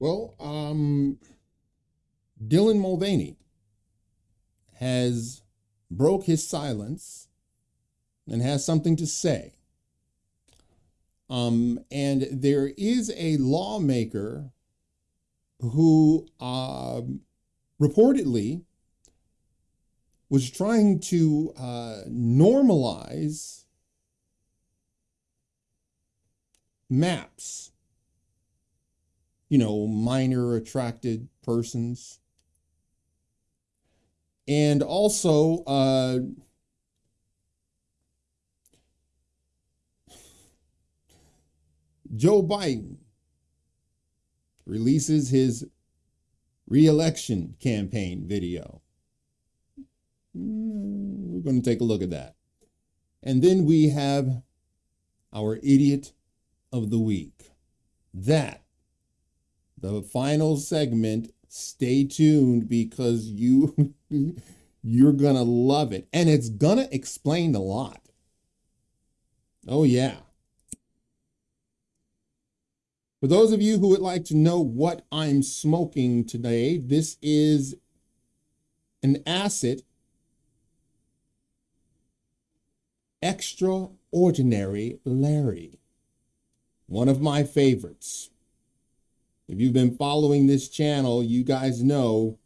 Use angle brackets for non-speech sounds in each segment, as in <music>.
Well, um, Dylan Mulvaney has broke his silence and has something to say. Um, and there is a lawmaker who uh, reportedly was trying to uh, normalize maps you know, minor attracted persons. And also, uh, Joe Biden releases his reelection campaign video. Hmm, we're going to take a look at that. And then we have our idiot of the week. That the final segment, stay tuned because you <laughs> you're to love it and it's to explain a lot. Oh yeah. For those of you who would like to know what I'm smoking today, this is an acid extraordinary Larry. One of my favorites. If you've been following this channel, you guys know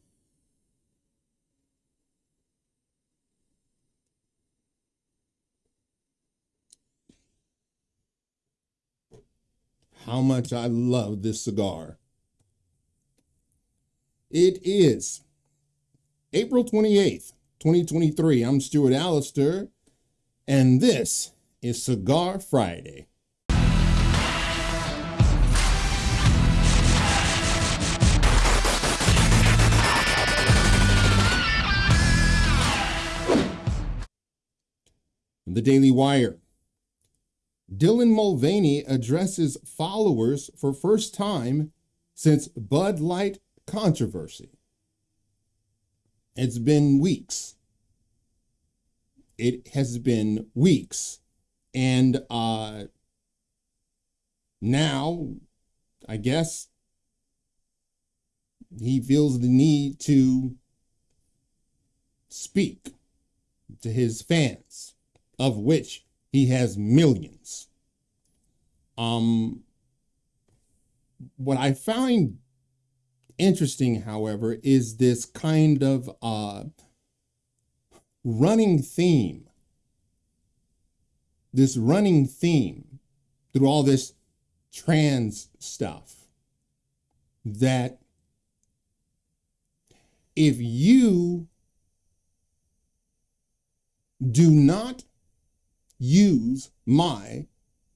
how much I love this cigar. It is April 28th, 2023. I'm Stuart Allister, and this is Cigar Friday. The Daily Wire. Dylan Mulvaney addresses followers for first time since Bud Light controversy. It's been weeks. It has been weeks. And uh, now, I guess, he feels the need to speak to his fans of which he has millions. Um, what I find interesting, however, is this kind of uh, running theme. This running theme through all this trans stuff that if you do not use my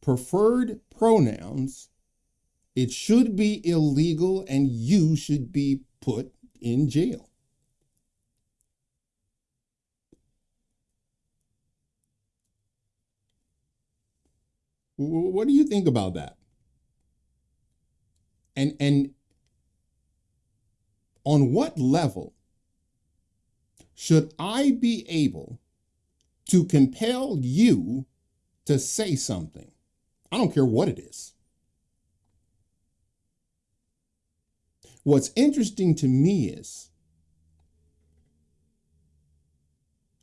preferred pronouns, it should be illegal and you should be put in jail. What do you think about that? And and on what level should I be able to compel you to say something. I don't care what it is. What's interesting to me is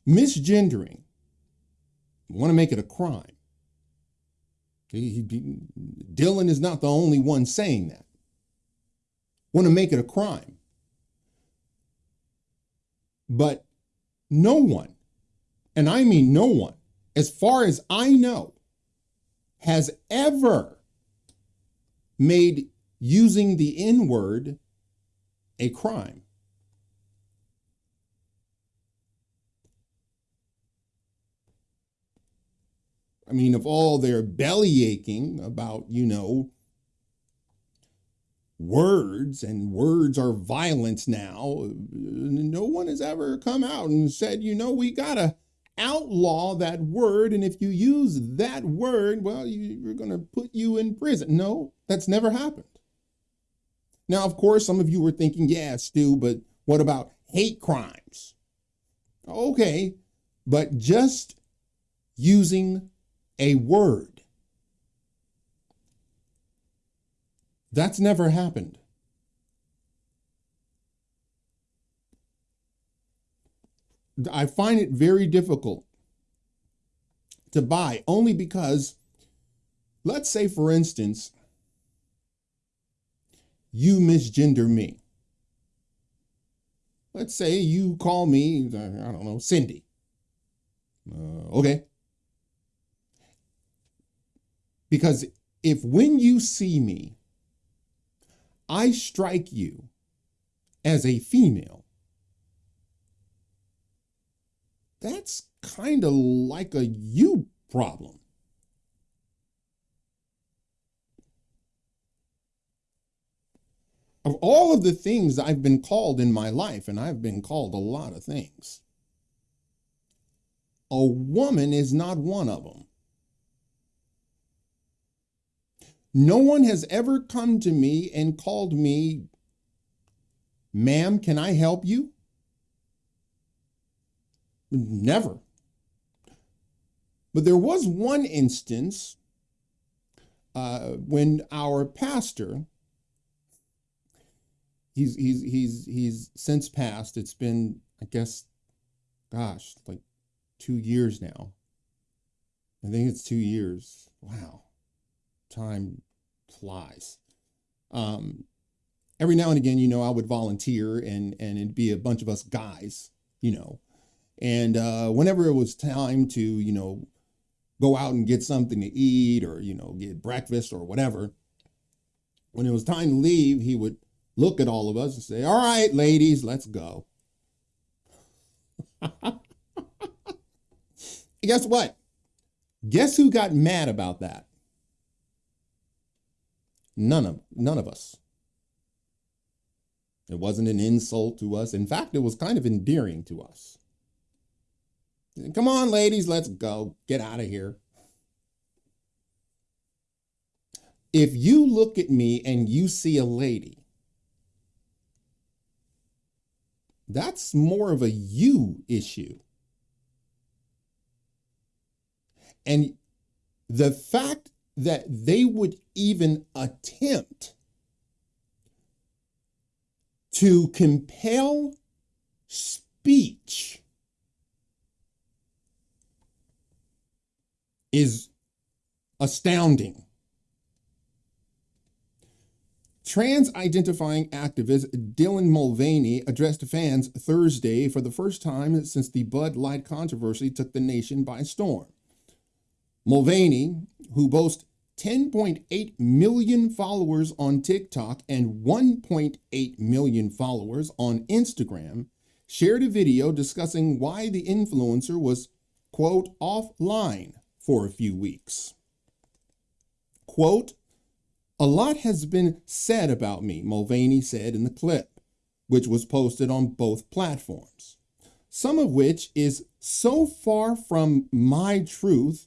misgendering. Want to make it a crime. He, he, Dylan is not the only one saying that. Want to make it a crime. But no one and I mean no one, as far as I know, has ever made using the N word a crime. I mean, of all their belly aching about, you know, words and words are violence now, no one has ever come out and said, you know, we got to outlaw that word. And if you use that word, well, you, are going to put you in prison. No, that's never happened. Now, of course, some of you were thinking, yeah, Stu, but what about hate crimes? Okay, but just using a word. That's never happened. I find it very difficult to buy only because, let's say, for instance, you misgender me. Let's say you call me, I don't know, Cindy. Uh, okay. Because if when you see me, I strike you as a female, that's kind of like a you problem. Of all of the things I've been called in my life, and I've been called a lot of things, a woman is not one of them. No one has ever come to me and called me, ma'am, can I help you? Never. But there was one instance uh, when our pastor, he's he's he's he's since passed. It's been, I guess, gosh, like two years now. I think it's two years. Wow, time flies. Um, every now and again, you know, I would volunteer and and it'd be a bunch of us guys, you know, and uh, whenever it was time to, you know, go out and get something to eat or, you know, get breakfast or whatever, when it was time to leave, he would look at all of us and say, All right, ladies, let's go. <laughs> Guess what? Guess who got mad about that? None of none of us. It wasn't an insult to us. In fact, it was kind of endearing to us. Come on, ladies, let's go. Get out of here. If you look at me and you see a lady, that's more of a you issue. And the fact that they would even attempt to compel speech is astounding. Trans identifying activist Dylan Mulvaney addressed fans Thursday for the first time since the Bud Light controversy took the nation by storm. Mulvaney, who boasts 10.8 million followers on TikTok and 1.8 million followers on Instagram, shared a video discussing why the influencer was, quote, offline for a few weeks. Quote, a lot has been said about me, Mulvaney said in the clip, which was posted on both platforms, some of which is so far from my truth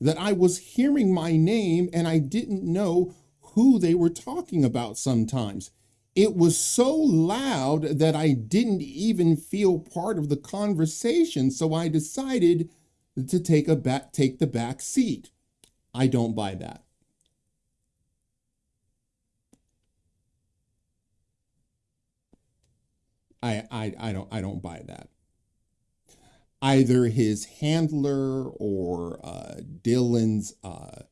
that I was hearing my name and I didn't know who they were talking about sometimes. It was so loud that I didn't even feel part of the conversation, so I decided to take a back take the back seat. I don't buy that. I, I, I don't I don't buy that. Either his handler or uh, Dylan's uh,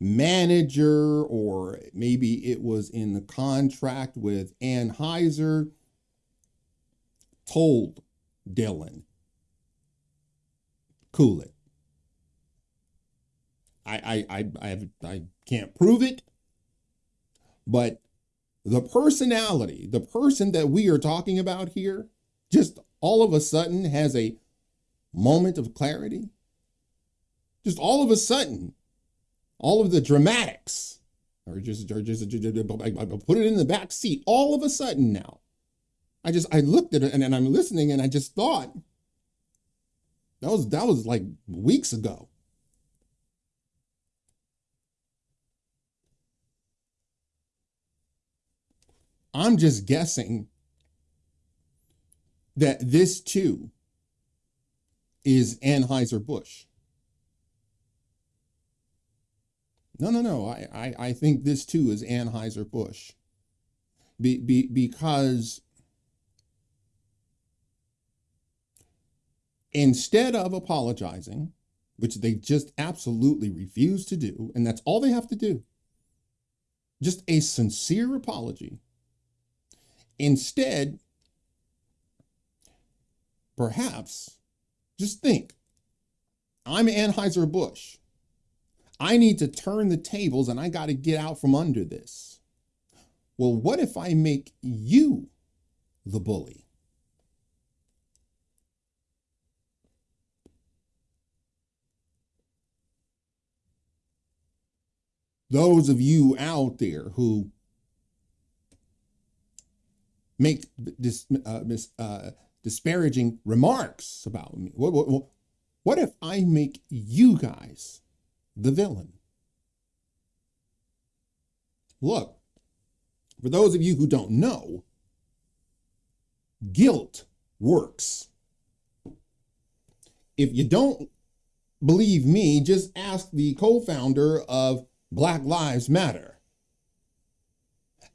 manager, or maybe it was in the contract with Anheuser, told Dylan cool it. I I I I, have, I can't prove it, but the personality, the person that we are talking about here, just all of a sudden has a moment of clarity. Just all of a sudden, all of the dramatics or just, or just, put it in the back seat. All of a sudden now, I just I looked at it and, and I'm listening and I just thought, that was that was like weeks ago. I'm just guessing that this too is Anheuser-Busch. No, no, no. I, I, I think this too is Anheuser-Busch. Be, be, because instead of apologizing, which they just absolutely refuse to do, and that's all they have to do, just a sincere apology. Instead, perhaps just think I'm Anheuser-Busch. I need to turn the tables and I got to get out from under this. Well, what if I make you the bully? Those of you out there who make dis, uh, mis, uh, disparaging remarks about me, what, what, what if I make you guys the villain? Look, for those of you who don't know, guilt works. If you don't believe me, just ask the co founder of Black Lives Matter.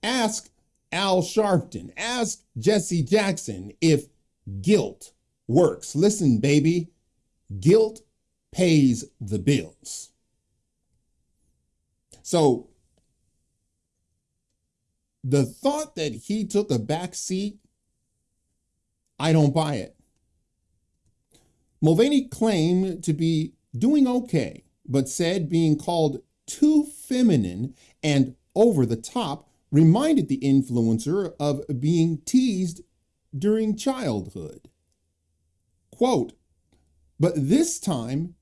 Ask Al Sharpton, ask Jesse Jackson if guilt works. Listen, baby, guilt pays the bills. So the thought that he took a back seat, I don't buy it. Mulvaney claimed to be doing okay, but said being called too feminine and over the top reminded the influencer of being teased during childhood. Quote, but this time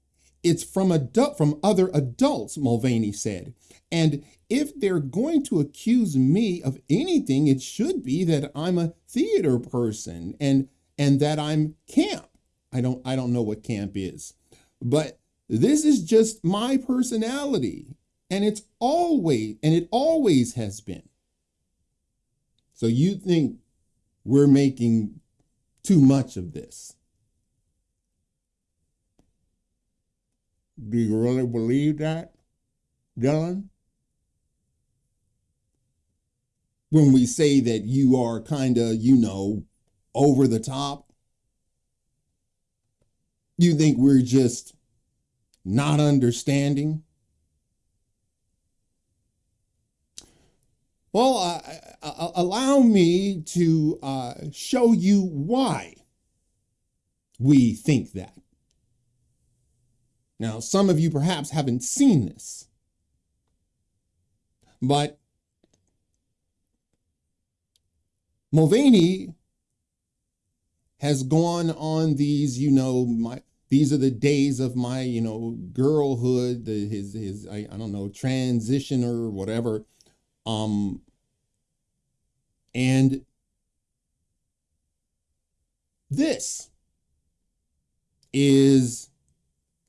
it's from adult, from other adults, Mulvaney said. And if they're going to accuse me of anything, it should be that I'm a theater person and and that I'm camp. I don't I don't know what camp is. But this is just my personality and it's always and it always has been. So you think we're making too much of this? Do you really believe that, Dylan? When we say that you are kind of, you know, over the top, you think we're just not understanding? Well, uh, uh, allow me to uh, show you why we think that. Now, some of you perhaps haven't seen this, but Mulvaney has gone on these, you know, my these are the days of my, you know, girlhood, the, his his I, I don't know transition or whatever, um, and this is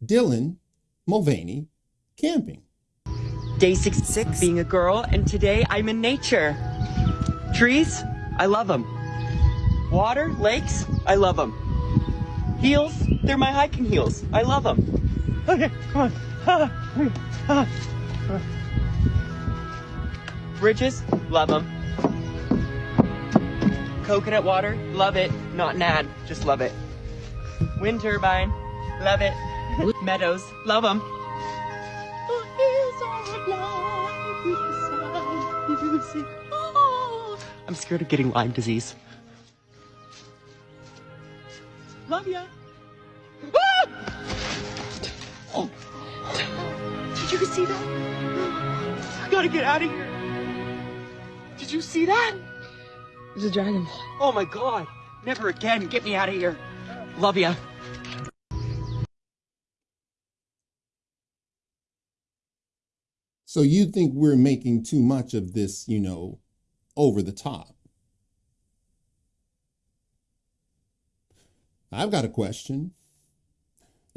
Dylan Mulvaney camping. Day six, six, being a girl, and today I'm in nature. Trees, I love them. Water, lakes, I love them. Heels, they're my hiking heels. I love them. Okay, come on. Bridges, love them. Coconut water, love it. Not nad, just love it. Wind turbine, love it. <laughs> Meadows, love them. I'm scared of getting Lyme disease. Love ya. Ah! Oh. <gasps> Did you see that? I gotta get out of here. Did you see that? There's a dragonfly. Oh my god. Never again. Get me out of here. Love ya. So you think we're making too much of this, you know, over the top. I've got a question.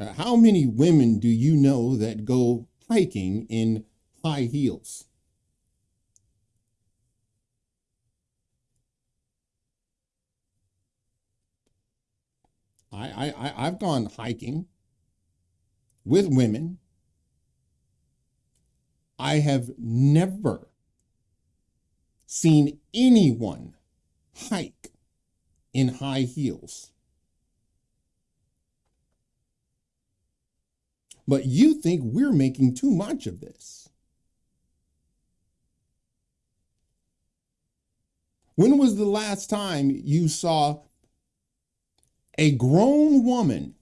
Uh, how many women do you know that go hiking in high heels? I, I, I've gone hiking with women I have never seen anyone hike in high heels. But you think we're making too much of this. When was the last time you saw a grown woman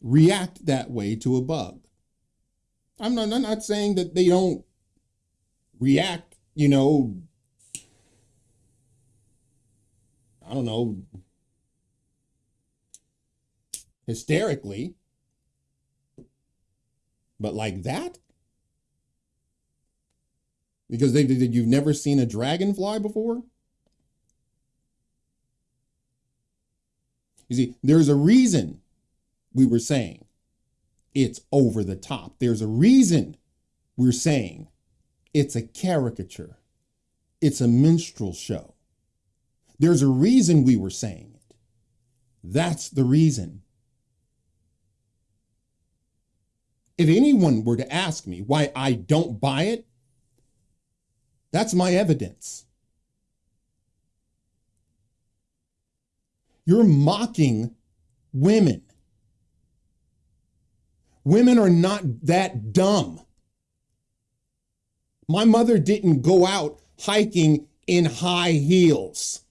react that way to a bug? I'm not, I'm not saying that they don't react, you know, I don't know, hysterically, but like that? Because they, they, you've never seen a dragonfly before? You see, there's a reason we were saying it's over the top. There's a reason we're saying it's a caricature. It's a minstrel show. There's a reason we were saying it. That's the reason. If anyone were to ask me why I don't buy it, that's my evidence. You're mocking women. Women are not that dumb. My mother didn't go out hiking in high heels.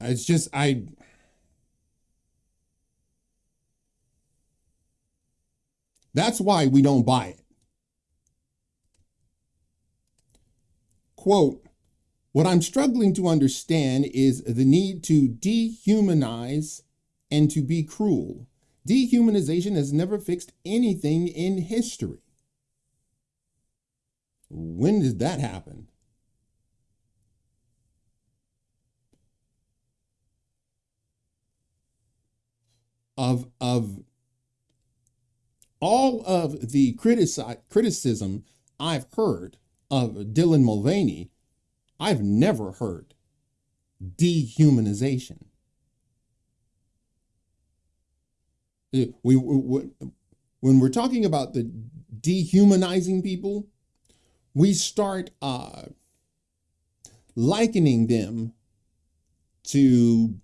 It's just, I. That's why we don't buy it. Quote, what I'm struggling to understand is the need to dehumanize and to be cruel. Dehumanization has never fixed anything in history. When did that happen? Of, of all of the critici- criticism I've heard of Dylan Mulvaney, I've never heard dehumanization. We, we, we, when we're talking about the dehumanizing people, we start uh, likening them to,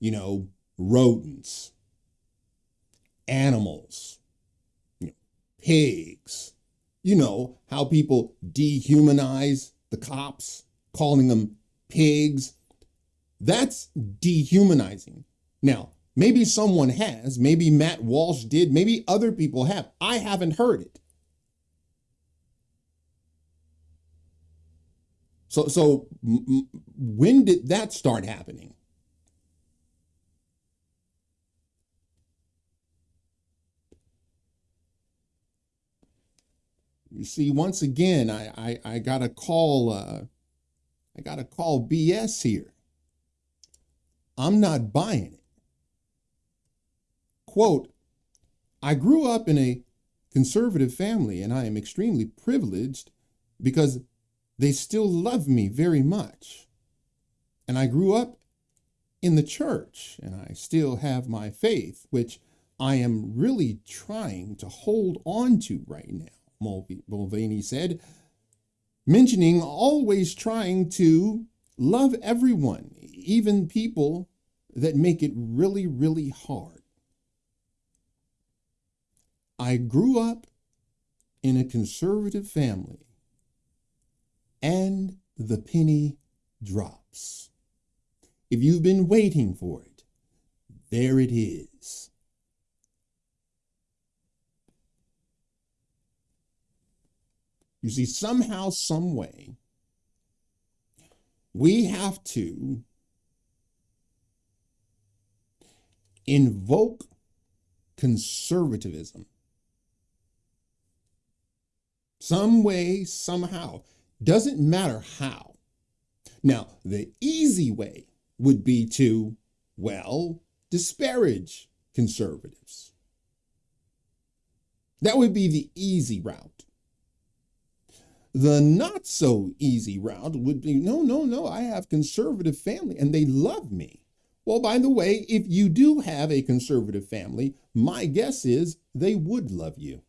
you know, rodents, animals, you know, pigs. You know how people dehumanize the cops, calling them pigs. That's dehumanizing. Now, maybe someone has, maybe Matt Walsh did, maybe other people have. I haven't heard it. So, so when did that start happening? You see, once again, I I, I got to call uh, I got to call BS here. I'm not buying it. Quote, I grew up in a conservative family and I am extremely privileged because they still love me very much. And I grew up in the church and I still have my faith, which I am really trying to hold on to right now. Mulvaney said, mentioning always trying to love everyone, even people that make it really, really hard. I grew up in a conservative family, and the penny drops. If you've been waiting for it, there it is. You see, somehow, some way, we have to invoke conservatism. Some way, somehow. Doesn't matter how. Now, the easy way would be to, well, disparage conservatives. That would be the easy route. The not so easy route would be no, no, no, I have conservative family and they love me. Well, by the way, if you do have a conservative family, my guess is they would love you.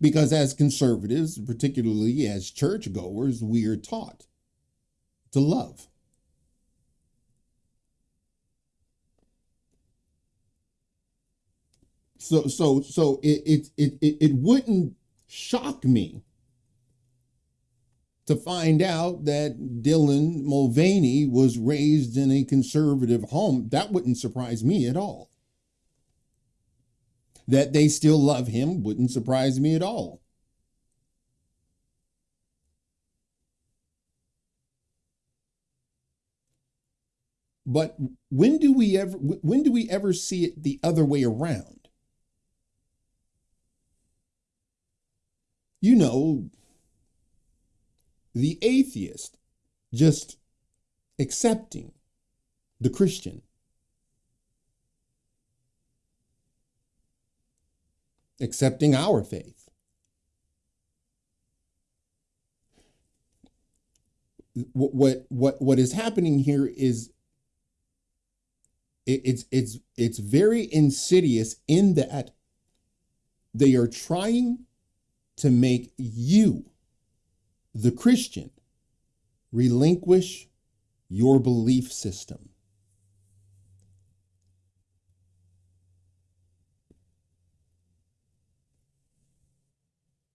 Because as conservatives, particularly as churchgoers, we are taught to love. So so so it it it it, wouldn't shock me to find out that Dylan Mulvaney was raised in a conservative home. That wouldn't surprise me at all. That they still love him wouldn't surprise me at all. But when do we ever when do we ever see it the other way around? You know, the atheist just accepting the Christian. Accepting our faith. What, what what is happening here is it, it's it's it's very insidious in that they are trying to make you the Christian, relinquish your belief system.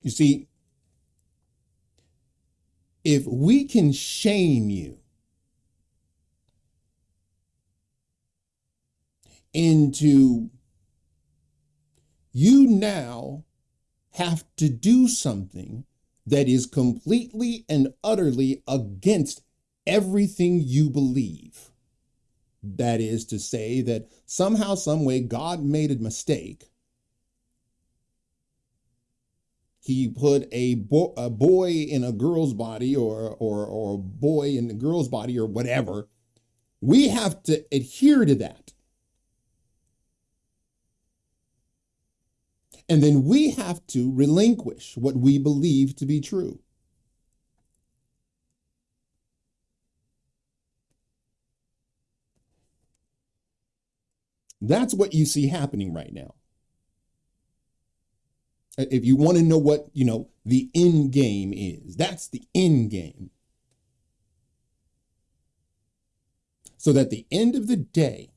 You see, if we can shame you into you now have to do something that is completely and utterly against everything you believe. That is to say, that somehow, some way, God made a mistake. He put a, bo- a boy in a girl's body or, or, or a boy in a girl's body or whatever. We have to adhere to that. And then we have to relinquish what we believe to be true. That's what you see happening right now. If you want to know what, you know, the end game is, that's the end game. So that the end of the day,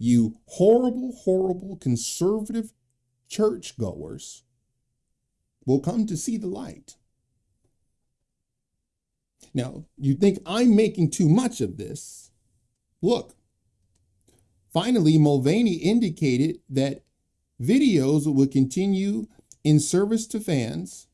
you horrible, horrible conservative churchgoers will come to see the light. Now, you think I'm making too much of this. Look, finally, Mulvaney indicated that videos will continue in service to fans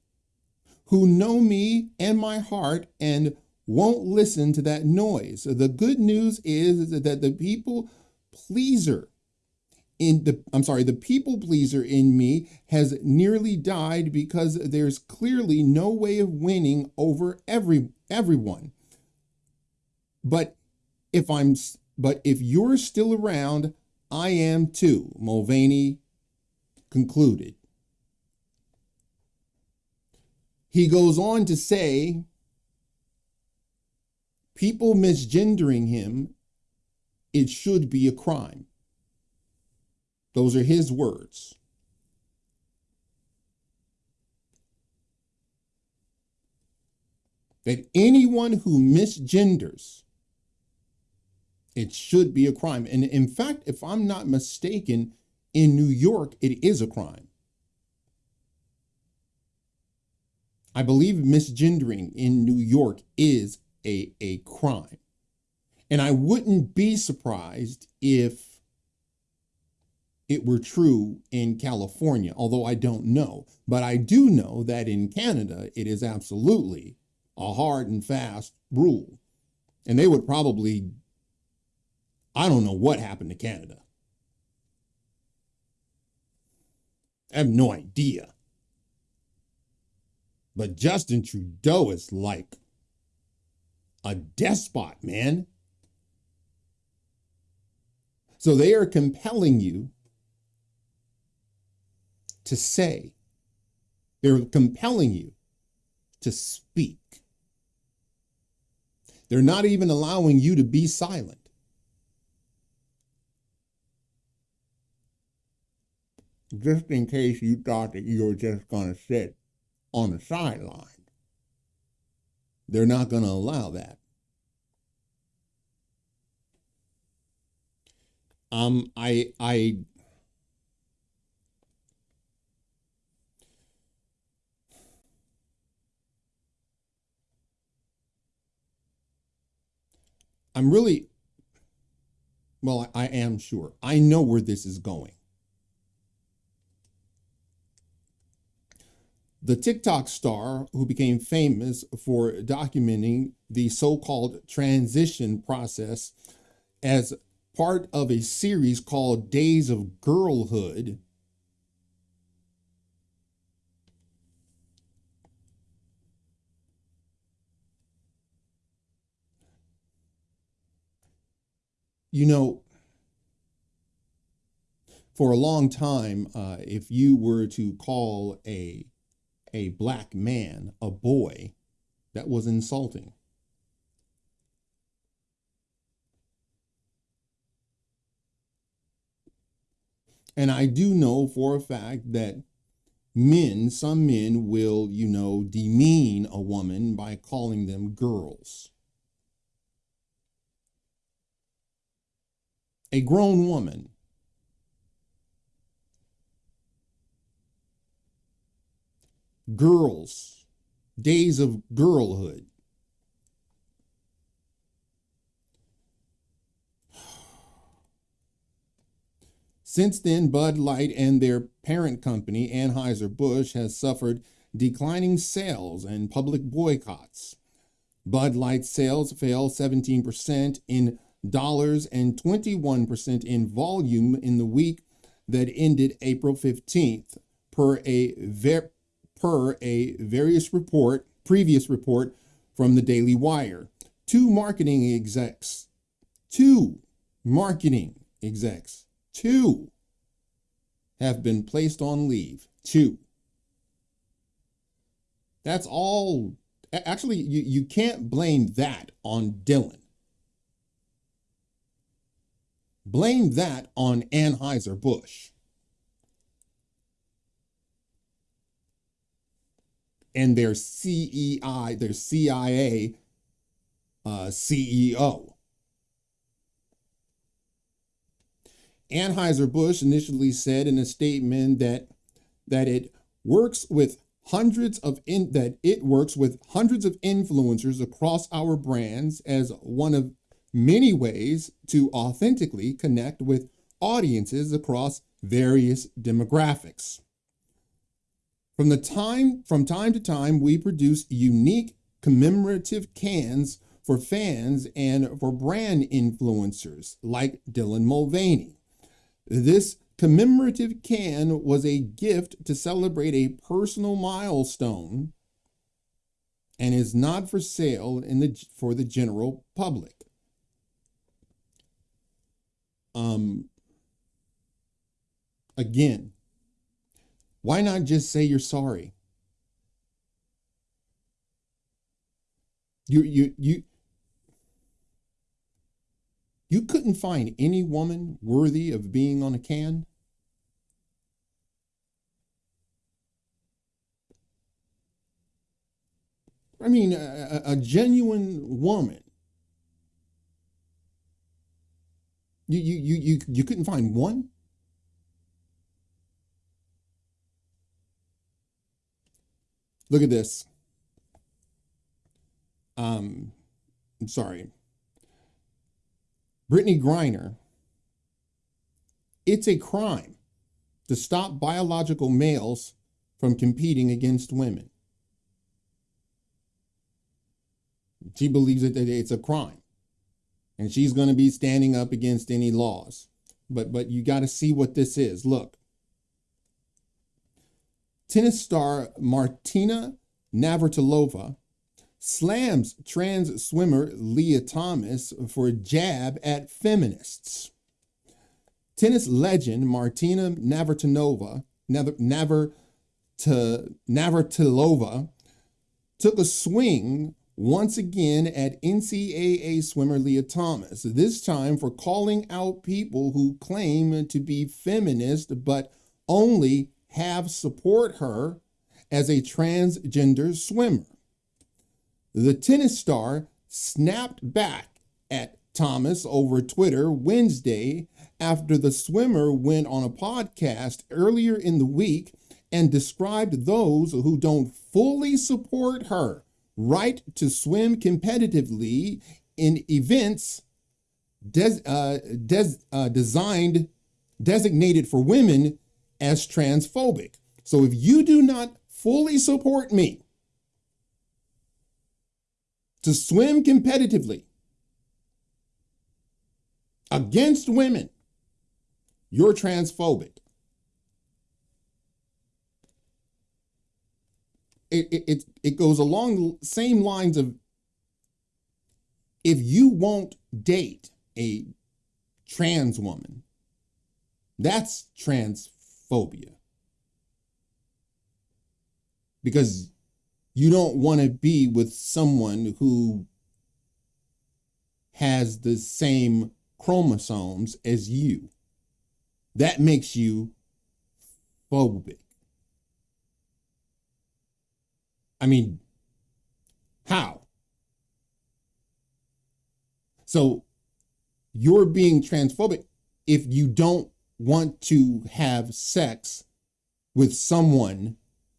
who know me and my heart and won't listen to that noise. The good news is that the people pleaser in the I'm sorry, the people pleaser in me has nearly died because there's clearly no way of winning over every everyone. But if I'm but if you're still around, I am too, Mulvaney concluded. He goes on to say people misgendering him it should be a crime. Those are his words. That anyone who misgenders, it should be a crime. And in fact, if I'm not mistaken, in New York, it is a crime. I believe misgendering in New York is a, a crime. And I wouldn't be surprised if it were true in California, although I don't know. But I do know that in Canada, it is absolutely a hard and fast rule. And they would probably, I don't know what happened to Canada. I have no idea. But Justin Trudeau is like a despot, man. So they are compelling you to say, they're compelling you to speak. They're not even allowing you to be silent. just in case you thought that you were just going to sit on the sideline. They're not going to allow that. Um, I, I, I'm really, well, I am sure. I know where this is going. The TikTok star, who became famous for documenting the so called transition process as part of a series called Days of Girlhood, you know, for a long time, uh, if you were to call a a black man a boy, that was insulting. And I do know for a fact that men, some men will, you know, demean a woman by calling them girls. A grown woman girls, days of girlhood. Since then, Bud Light and their parent company, Anheuser-Busch, has suffered declining sales and public boycotts. Bud Light sales fell 17% in dollars and 21% in volume in the week that ended April 15th, per a ver- per a various report, previous report from the Daily Wire. Two marketing execs, two marketing execs, two have been placed on leave. Two. That's all. Actually, you, you can't blame that on Dylan. Blame that on Anheuser-Busch. and their CEI, their CIA uh, CEO. Anheuser-Busch initially said in a statement that that it works with hundreds of in, that it works with hundreds of influencers across our brands as one of many ways to authentically connect with audiences across various demographics. From the time from time to time, we produce unique commemorative cans for fans and for brand influencers like Dylan Mulvaney. This commemorative can was a gift to celebrate a personal milestone and is not for sale in the for the general public. Um again, why not just say you're sorry? You you you you couldn't find any woman worthy of being on a can? I mean, a, a, genuine woman. You, you, you, you, you couldn't find one? Look at this. Um, I'm sorry. Brittney Griner. It's a crime to stop biological males from competing against women. She believes that it's a crime. And she's going to be standing up against any laws. But but you got to see what this is. Look. Tennis star Martina Navratilova slams trans swimmer Lia Thomas for a jab at feminists. Tennis legend Martina Navratilova, Navratilova took a swing once again at NCAA swimmer Lia Thomas, this time for calling out people who claim to be feminist but only have support her as a transgender swimmer. The tennis star snapped back at Thomas over Twitter Wednesday after the swimmer went on a podcast earlier in the week and described those who don't fully support her right to swim competitively in events des, uh, des, uh, designed designated for women as transphobic. So if you do not fully support me to swim competitively against women, you're transphobic. It, it, it, goes along the same lines of if you won't date a trans woman, that's transphobia. Because you don't want to be with someone who has the same chromosomes as you. That makes you phobic. I mean, how? So you're being transphobic if you don't want to have sex with someone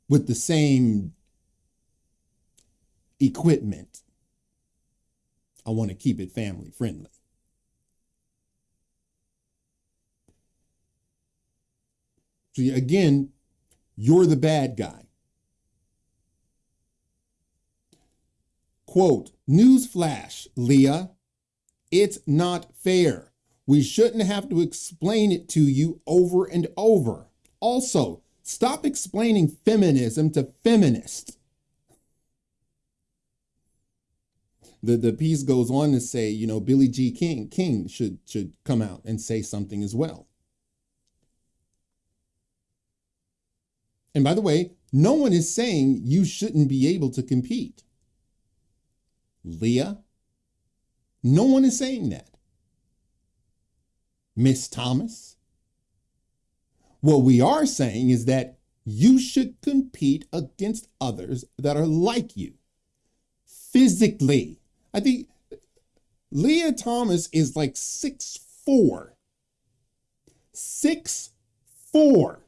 with the same equipment. I want to keep it family friendly. So again, you're the bad guy. Quote, newsflash, Lia, it's not fair. We shouldn't have to explain it to you over and over. Also, stop explaining feminism to feminists. The, the piece goes on to say, you know, Billie Jean King, King should, should come out and say something as well. And by the way, no one is saying you shouldn't be able to compete. Lia, no one is saying that. Miss Thomas? What we are saying is that you should compete against others that are like you physically. I think Lia Thomas is like six four. Six four.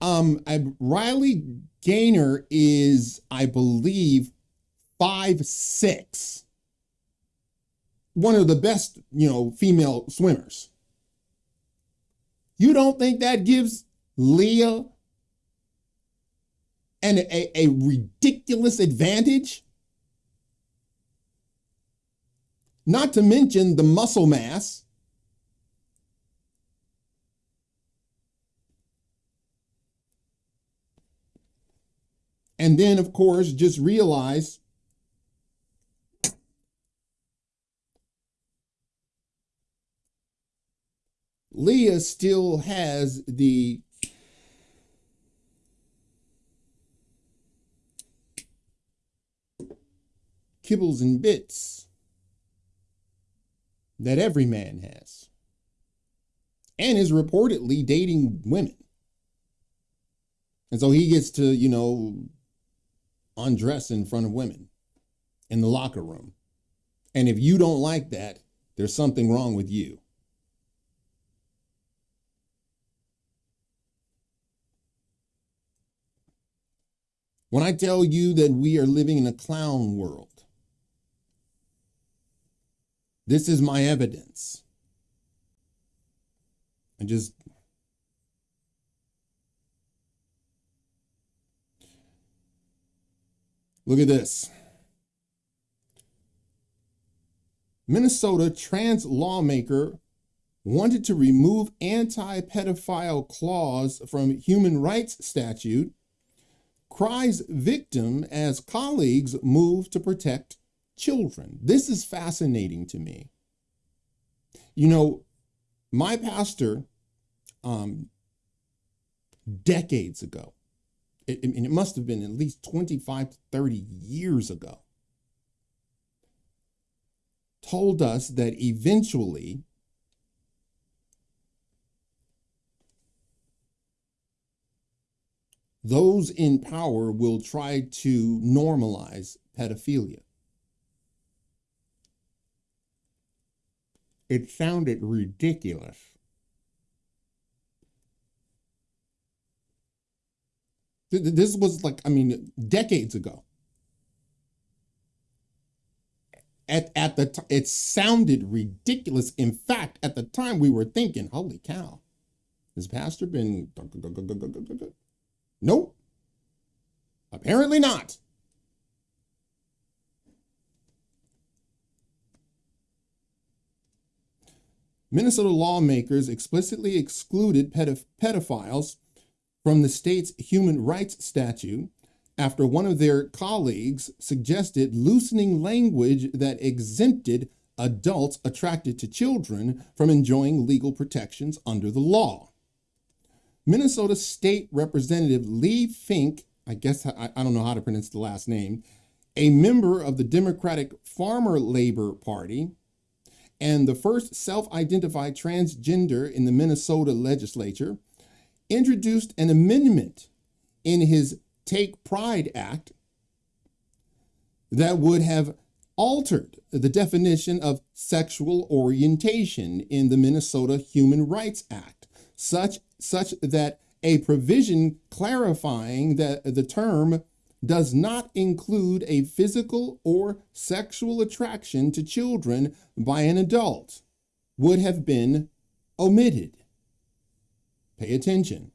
Um, I, Riley Gaines is, I believe, five six one of the best, you know, female swimmers. You don't think that gives Lia an, a, a ridiculous advantage? Not to mention the muscle mass. And then, of course, just realize Lia still has the kibbles and bits that every man has and is reportedly dating women. And so he gets to, you know, undress in front of women in the locker room. And if you don't like that, there's something wrong with you. When I tell you that we are living in a clown world, this is my evidence. I just look at this. Minnesota trans lawmaker wanted to remove anti-pedophile clause from human rights statute cries victim as colleagues move to protect children. This is fascinating to me. You know, my pastor, um, decades ago, it, and it must have been at least 25 to 30 years ago, told us that eventually those in power will try to normalize pedophilia. It sounded ridiculous. This was like, I mean, decades ago. At, at the time, it sounded ridiculous. In fact, at the time we were thinking, holy cow, has pastor been, nope, apparently not. Minnesota lawmakers explicitly excluded pedophiles from the state's human rights statute after one of their colleagues suggested loosening language that exempted adults attracted to children from enjoying legal protections under the law. Minnesota State Representative Leigh Finke, I guess I, I don't know how to pronounce the last name, a member of the Democratic Farmer Labor Party, and the first self-identified transgender in the Minnesota legislature, introduced an amendment in his Take Pride Act that would have altered the definition of sexual orientation in the Minnesota Human Rights Act, such, such that a provision clarifying that the term does not include a physical or sexual attraction to children by an adult would have been omitted. Pay attention.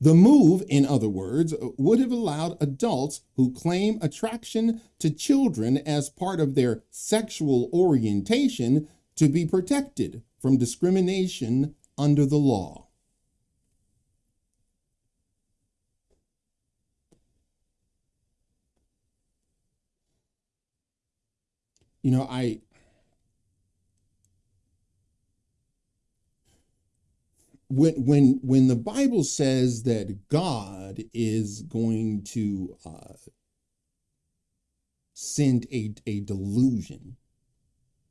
The move, in other words, would have allowed adults who claim attraction to children as part of their sexual orientation to be protected from discrimination under the law. You know, I when when when the Bible says that God is going to uh, send a a delusion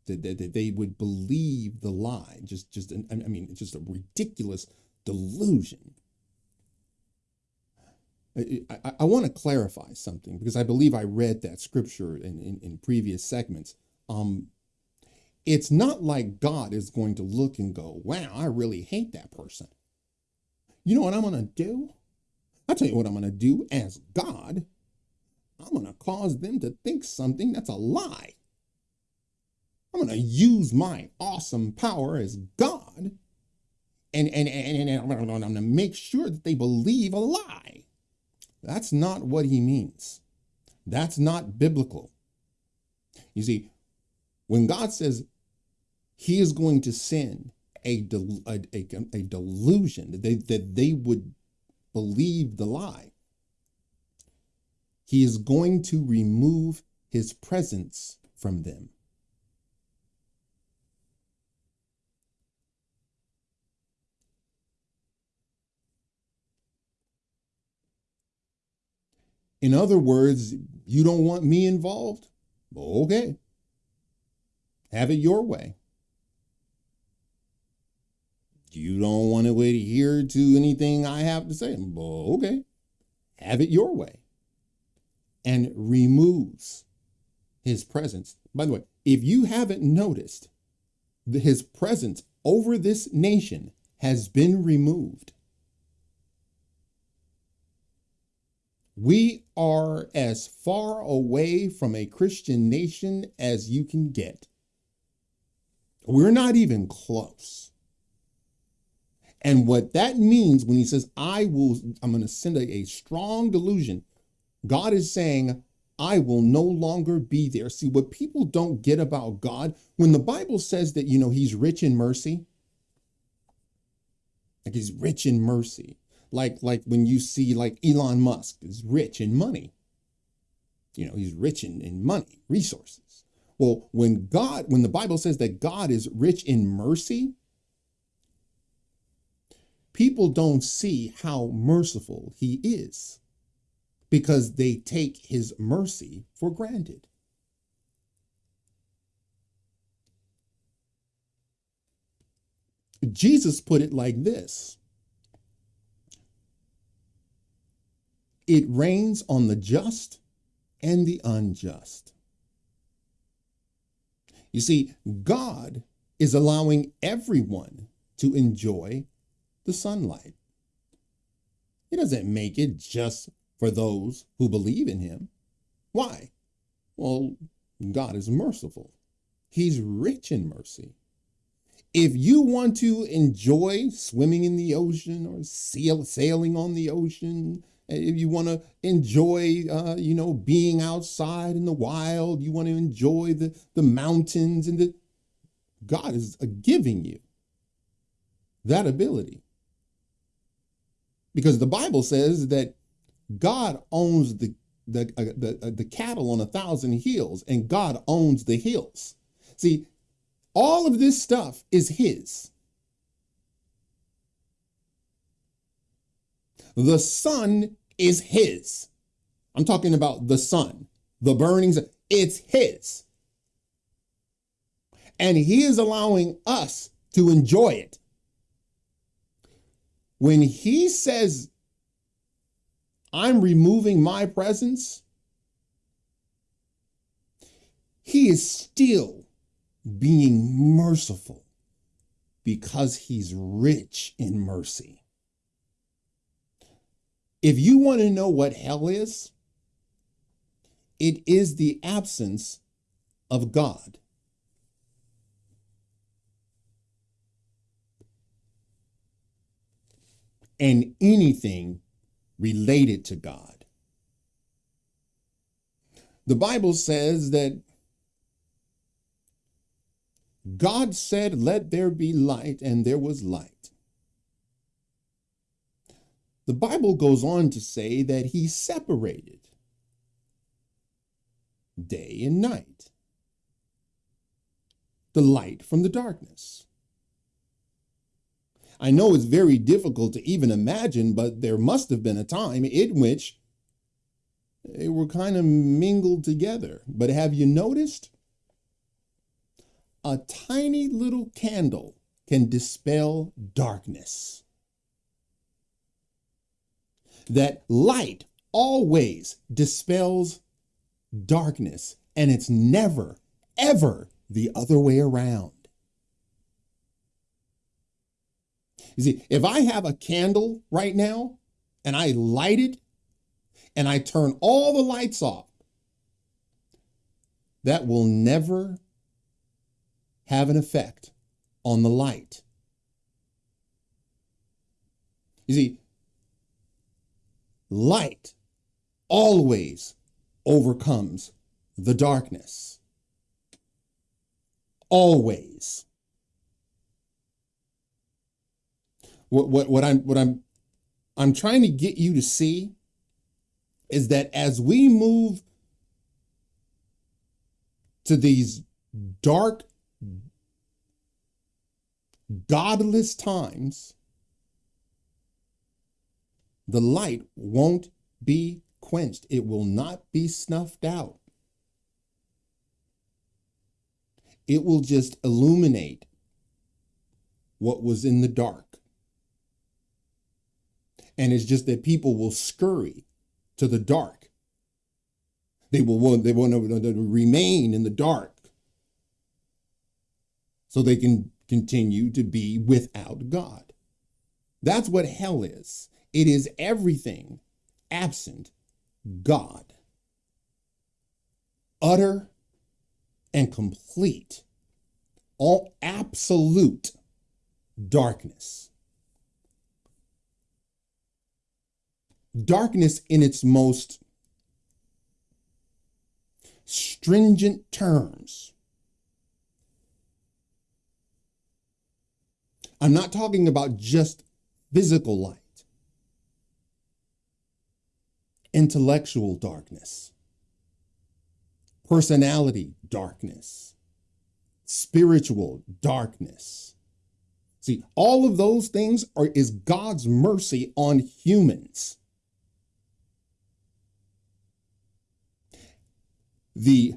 that, that, they would believe the lie, just just I mean just a ridiculous delusion. I, I, I want to clarify something because I believe I read that scripture in, in, in previous segments. Um, it's not like God is going to look and go, wow, I really hate that person. You know what I'm going to do? I'll tell you what I'm going to do as God. I'm going to cause them to think something that's a lie. I'm going to use my awesome power as God and, and, and, and I'm going to make sure that they believe a lie. That's not what he means. That's not biblical. You see, when God says he is going to send a, del a, a, a delusion that they, that they would believe the lie. He is going to remove his presence from them. In other words, you don't want me involved? Okay. Have it your way you don't want to adhere to anything I have to say. Well, okay, have it your way. And removes his presence. By the way, if you haven't noticed, his presence over this nation has been removed. We are as far away from a Christian nation as you can get. We're not even close. And what that means when he says, I will, I'm going to send a, a strong delusion, God is saying, I will no longer be there. See, what people don't get about God, when the Bible says that, you know, he's rich in mercy, like he's rich in mercy, like, like when you see like Elon Musk is rich in money, you know, he's rich in, in money, resources. Well, when God, when the Bible says that God is rich in mercy, people don't see how merciful he is because they take his mercy for granted. Jesus put it like this it rains on the just and the unjust. You see, God is allowing everyone to enjoy the sunlight. He doesn't make it just for those who believe in Him. Why? Well, God is merciful, He's rich in mercy. If you want to enjoy swimming in the ocean or sail, sailing on the ocean, if you want to enjoy, uh, you know, being outside in the wild, you want to enjoy the, the mountains and the, God is uh, giving you that ability. Because the Bible says that God owns the the uh, the, uh, the cattle on a thousand hills and God owns the hills. See, all of this stuff is his. The sun is his. I'm talking about the sun, the burnings, it's his. And he is allowing us to enjoy it. When he says, I'm removing my presence, he is still being merciful because he's rich in mercy. If you want to know what hell is, it is the absence of God. And anything related to God. The Bible says that God said, Let there be light, and there was light. The Bible goes on to say that he separated day and night, the light from the darkness. I know it's very difficult to even imagine, but there must have been a time in which they were kind of mingled together. But have you noticed? A tiny little candle can dispel darkness. That light always dispels darkness, and it's never, ever the other way around. You see, if I have a candle right now and I light it and I turn all the lights off, that will never have an effect on the light. You see, light always overcomes the darkness. Always. what what what I'm what I'm I'm trying to get you to see is that as we move to these dark godless times the light won't be quenched it will not be snuffed out it will just illuminate what was in the dark and it's just that people will scurry to the dark. They will want, they want to remain in the dark so they can continue to be without God. That's what hell is. It is everything absent God. Utter and complete, all absolute darkness. darkness in its most stringent terms. I'm not talking about just physical light, intellectual darkness, personality darkness, spiritual darkness. See, all of those things are is God's mercy on humans. the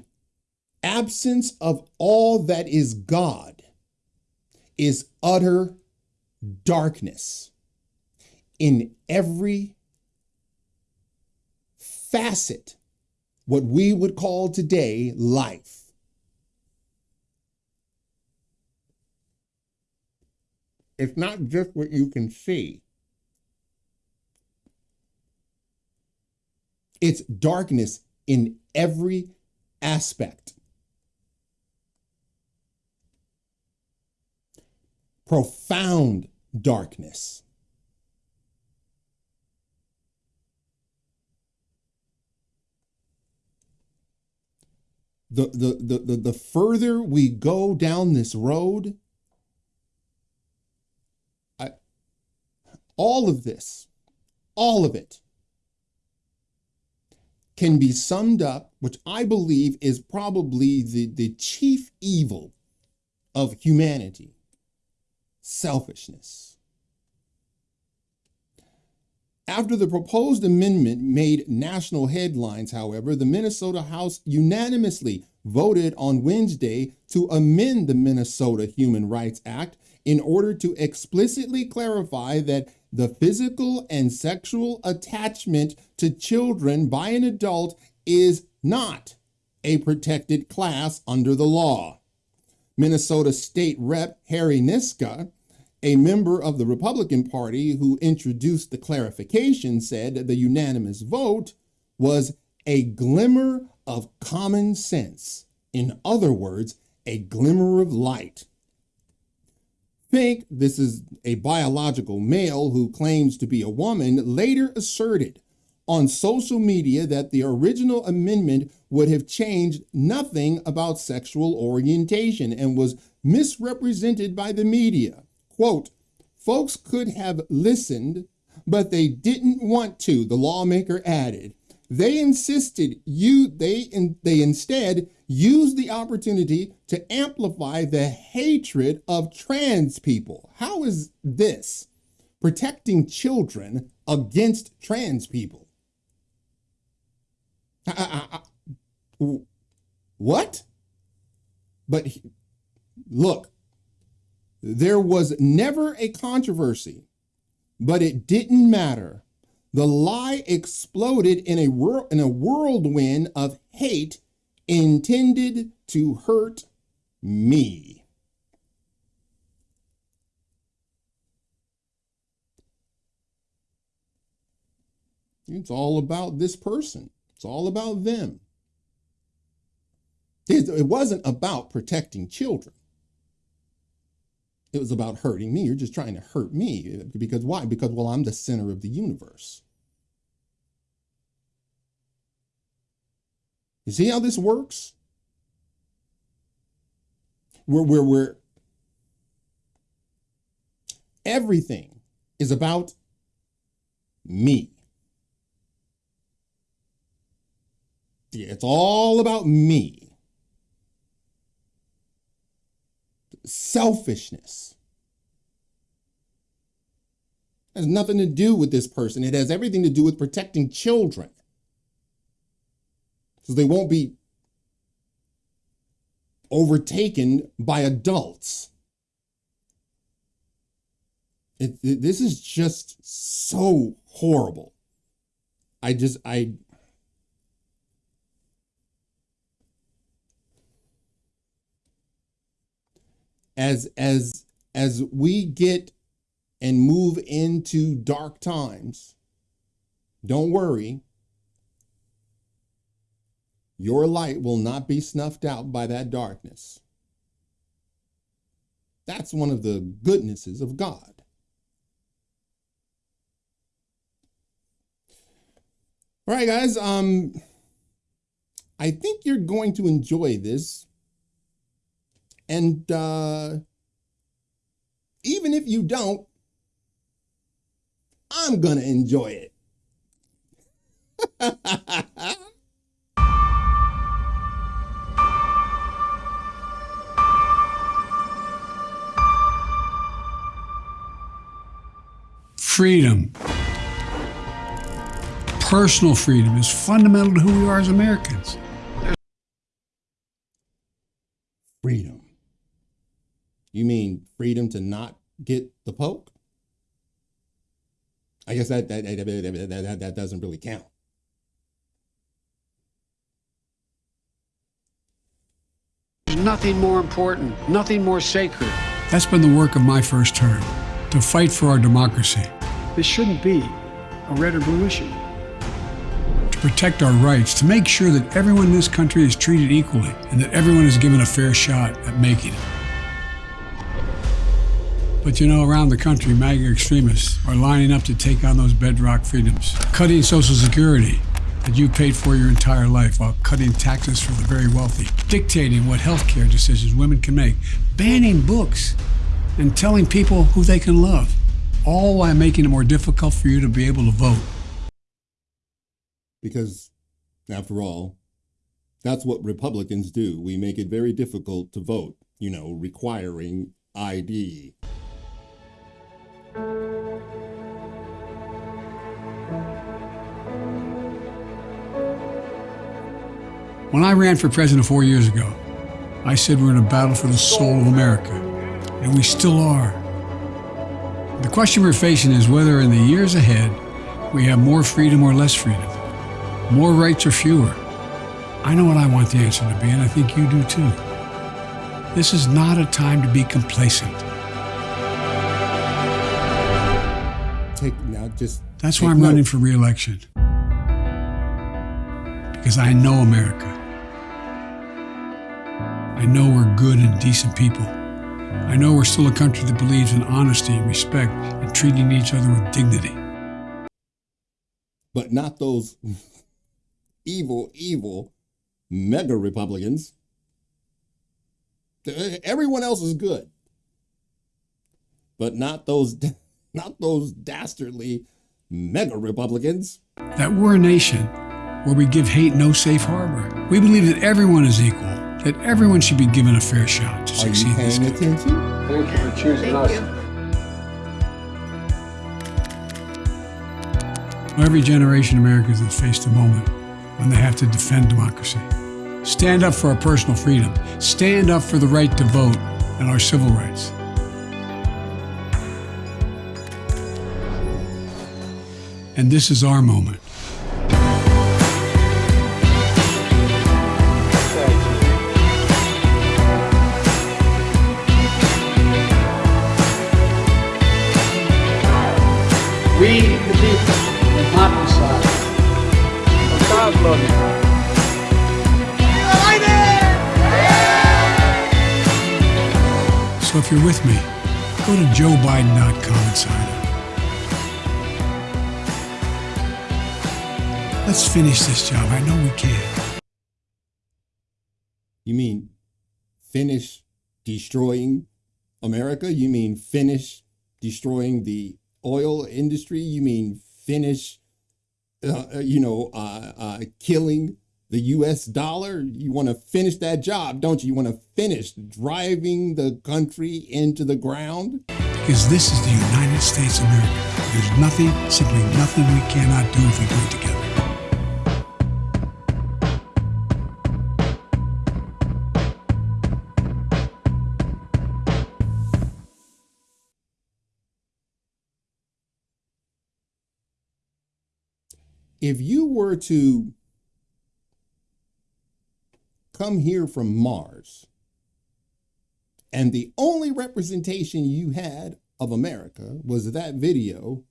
absence of all that is God is utter darkness in every facet, what we would call today life. It's not just what you can see. It's darkness in every aspect. Profound darkness. The, the, the, the, the further we go down this road, I, all of this, all of it, can be summed up, which I believe is probably the, the chief evil of humanity selfishness. After the proposed amendment made national headlines, however, the Minnesota House unanimously voted on Wednesday to amend the Minnesota Human Rights Act in order to explicitly clarify that the physical and sexual attachment to children by an adult is not a protected class under the law. Minnesota State Rep Harry Niska, a member of the Republican Party who introduced the clarification, said that the unanimous vote was a glimmer of common sense. In other words, a glimmer of light. Finke, this is a biological male who claims to be a woman, later asserted on social media that the original amendment would have changed nothing about sexual orientation and was misrepresented by the media. Quote, folks could have listened, but they didn't want to, the lawmaker added. They insisted you they in, they instead used the opportunity to amplify the hatred of trans people. How is this protecting children against trans people? I, I, I, what? But look, there was never a controversy, but it didn't matter the lie exploded in a, wor- in a whirlwind of hate intended to hurt me. It's all about this person. It's all about them. It wasn't about protecting children. It was about hurting me. You're just trying to hurt me. Because why? Because, well, I'm the center of the universe. You see how this works? Where, where, where everything is about me. It's all about me. Selfishness. It has nothing to do with this person. It has everything to do with protecting children. So they won't be overtaken by adults. It, it, this is just so horrible. I just, I, as as as we get and move into dark times, don't worry. Your light will not be snuffed out by that darkness. That's one of the goodnesses of God. All right, guys. Um, I think you're going to enjoy this and uh, even if you don't, I'm going to enjoy it. <laughs> freedom. Personal freedom is fundamental to who we are as Americans. freedom to not get the poke? I guess that that that, that, that, that doesn't really count. Nothing more important, nothing more sacred. That's been the work of my first term to fight for our democracy. This shouldn't be a red or blue issue. To protect our rights, to make sure that everyone in this country is treated equally and that everyone is given a fair shot at making it. But you know, around the country, MAGA extremists are lining up to take on those bedrock freedoms, cutting Social Security that you paid for your entire life while cutting taxes for the very wealthy, dictating what health care decisions women can make, banning books, and telling people who they can love, all while making it more difficult for you to be able to vote. Because, after all, that's what Republicans do. We make it very difficult to vote, you know, requiring ID. When I ran for president four years ago, I said we're in a battle for the soul of America, and we still are. The question we're facing is whether in the years ahead we have more freedom or less freedom, more rights or fewer. I know what I want the answer to be, and I think you do too. This is not a time to be complacent. Take now, just That's why I'm note. running for reelection. Because I know America. I know we're good and decent people. I know we're still a country that believes in honesty and respect and treating each other with dignity. but not those <laughs> evil, evil MAGA Republicans. Everyone else is good, but not those, <laughs> not those dastardly MAGA Republicans. That we're a nation where we give hate no safe harbor. We believe that everyone is equal, that everyone should be given a fair shot to Are succeed in this paying country. attention? Thank you for choosing us. Every generation of Americans has faced a moment when they have to defend democracy. Stand up for our personal freedom. Stand up for the right to vote and our civil rights. And this is our moment. We, the people, will not decide. God love you. So if you're with me, go to joebiden.com and sign Let's finish this job. I know we can. You mean finish destroying America? You mean finish destroying the oil industry? You mean finish, uh, uh, you know, uh, uh, killing the U.S. dollar? You want to finish that job, don't you? You want to finish driving the country into the ground? Because this is the United States of America. There's nothing, simply nothing we cannot do if we do it together. If you were to come here from Mars and the only representation you had of America was that video,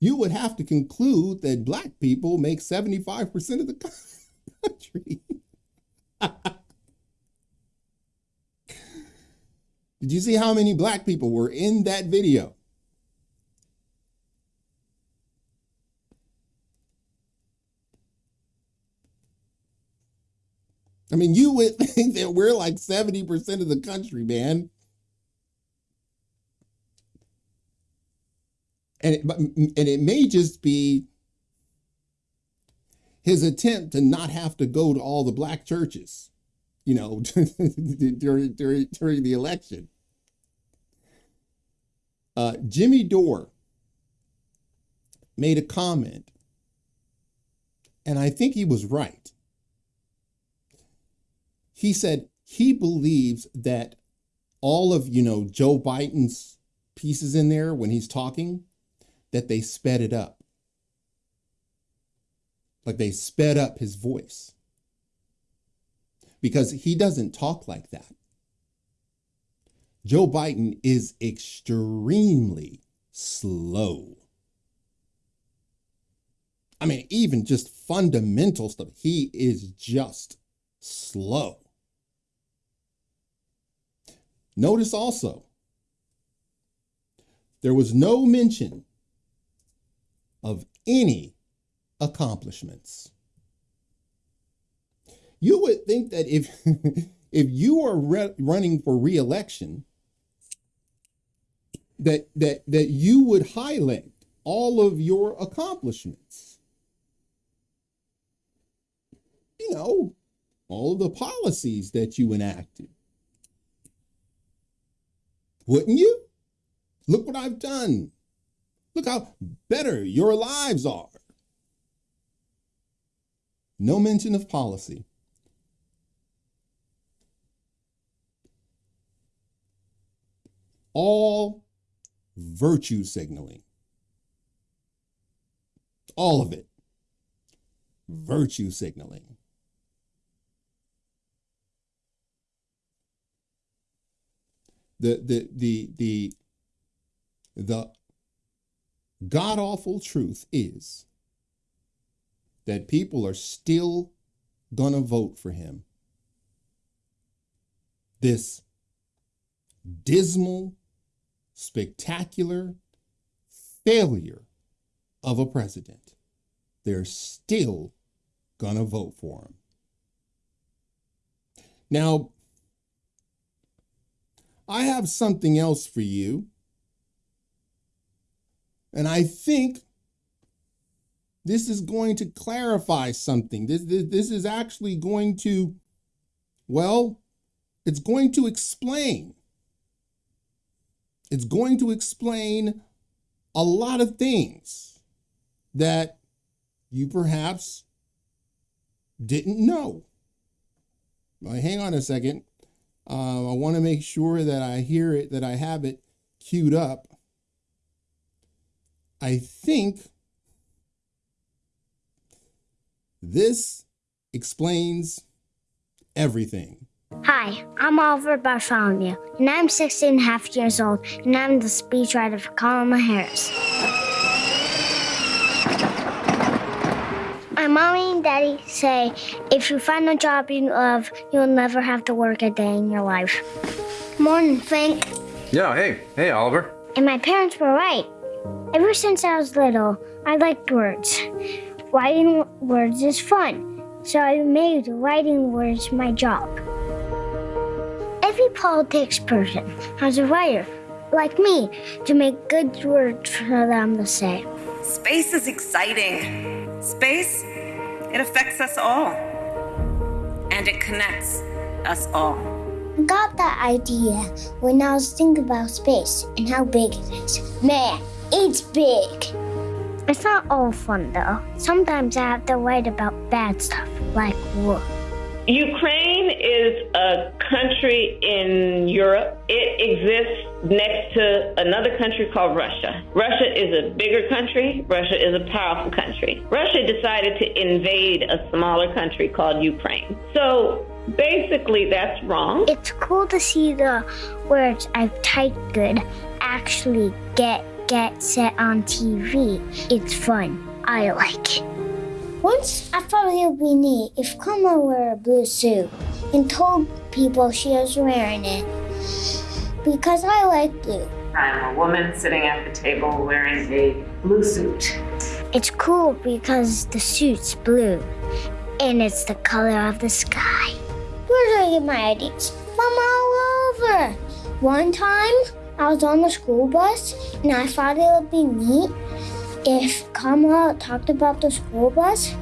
you would have to conclude that black people make 75% of the <laughs> country. Did you see how many black people were in that video? I mean, you would think that we're like 70% of the country, man. And it, and it may just be his attempt to not have to go to all the black churches, you know, <laughs> during, during, during the election. Uh, Jimmy Dore made a comment, and I think he was right he said he believes that all of you know Joe Biden's pieces in there when he's talking that they sped it up like they sped up his voice because he doesn't talk like that. Joe Biden is extremely slow. I mean, even just fundamental stuff, he is just slow. Notice also, there was no mention of any accomplishments. You would think that if <laughs> if you are re- running for reelection, that that that you would highlight all of your accomplishments. You know, all of the policies that you enacted. Wouldn't you? Look what I've done. Look how better your lives are. No mention of policy. All virtue signaling. All of it. Virtue signaling. The the the the the god awful truth is that people are still gonna vote for him. This dismal spectacular failure of a president, they're still gonna vote for him. Now, I have something else for you. And I think this is going to clarify something. This, this, this is actually going to, well, it's going to explain it's going to explain a lot of things that you perhaps didn't know. Well, hang on a second. Uh, I want to make sure that I hear it, that I have it queued up. I think this explains everything. Hi, I'm Oliver Bartholomew, and I'm 16 and a half years old, and I'm the speechwriter for Kamala Harris. My mommy and daddy say if you find a job you love, you'll never have to work a day in your life. Morning, Frank. Yeah, hey, hey, Oliver. And my parents were right. Ever since I was little, I liked words. Writing words is fun, so I made writing words my job. Every politics person has a writer, like me, to make good words for them to say. Space is exciting. Space, it affects us all. And it connects us all. I got that idea when I was thinking about space and how big it is. Man, it's big. It's not all fun though. Sometimes I have to write about bad stuff, like war. Ukraine is a country in Europe. It exists next to another country called Russia. Russia is a bigger country. Russia is a powerful country. Russia decided to invade a smaller country called Ukraine. So basically, that's wrong. It's cool to see the words I've typed good actually get get set on TV. It's fun. I like it. Once I thought it would be neat if Kamala wore a blue suit and told people she was wearing it because I like blue. I'm a woman sitting at the table wearing a blue suit. It's cool because the suit's blue and it's the color of the sky. Where do I get my ideas? From all over. One time I was on the school bus and I thought it would be neat if Kamala talked about the school bus.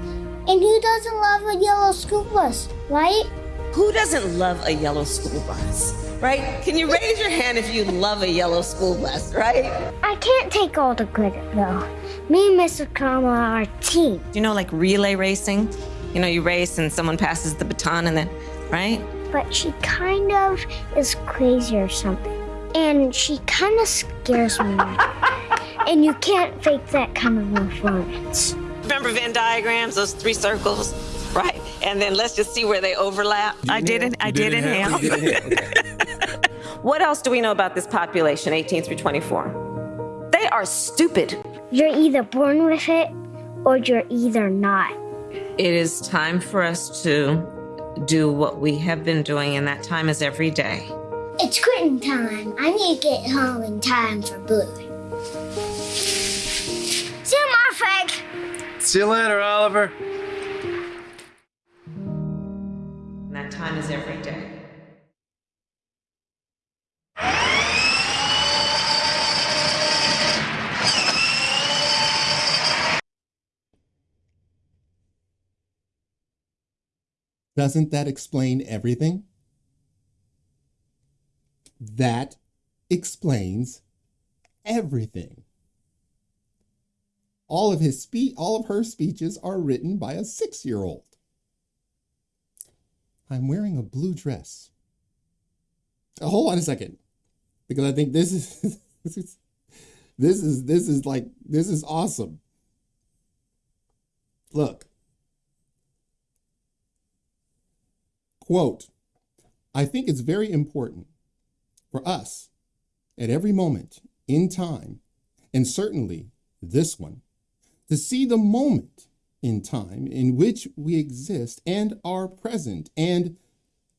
And who doesn't love a yellow school bus, right? Who doesn't love a yellow school bus, right? Can you raise your hand if you love a yellow school bus, right? I can't take all the credit though. Me and Mr. Kamala are team. You know, like relay racing? You know, you race and someone passes the baton and then, right? But she kind of is crazy or something. And she kind of scares me. <laughs> and you can't fake that kind of performance. Remember Venn diagrams, those three circles, right? and then let's just see where they overlap. I didn't I did inhale. You did inhale. Okay. What else do we know about this population, 18 through 24? They are stupid. You're either born with it or you're either not. It is time for us to do what we have been doing, and that time is every day. It's quitting time. I need to get home in time for Blue. See you later, Oliver. And that time is every day. Doesn't that explain everything? That explains everything. All of his spe- all of her speeches are written by a 6-year-old. I'm wearing a blue dress. Uh, hold on a second. Because I think this is <laughs> this is this is this is like this is awesome. Look. Quote, I think it's very important for us at every moment in time, and certainly this one, to see the moment in time in which we exist and are present, and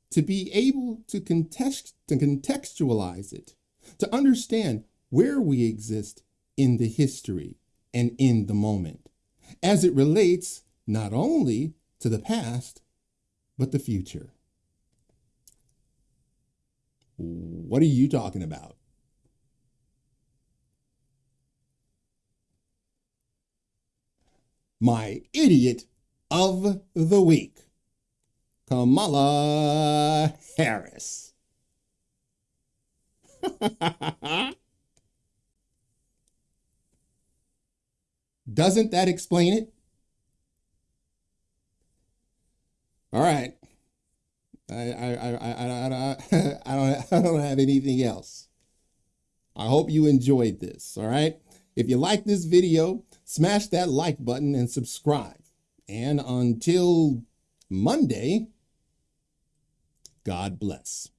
to be able to, context, to contextualize it, to understand where we exist in the history and in the moment, as it relates not only to the past, but the future. What are you talking about? My idiot of the week, Kamala Harris. <laughs> Doesn't that explain it? All right. I, I, I, I, I, I, <laughs> don't, <laughs> I don't have anything else. I hope you enjoyed this. All right. If you like this video, smash that like button and subscribe. And until Monday, God bless.